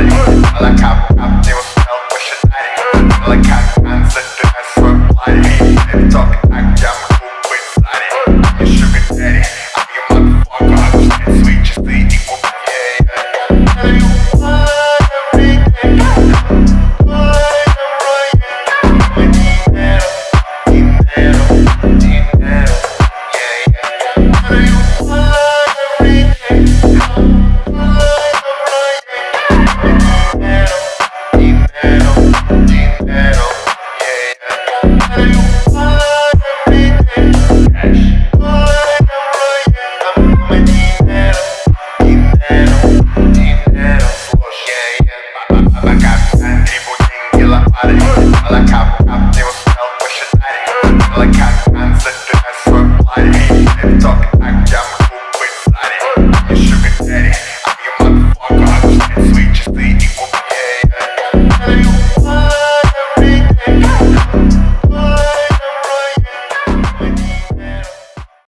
Ela capa, capa, like how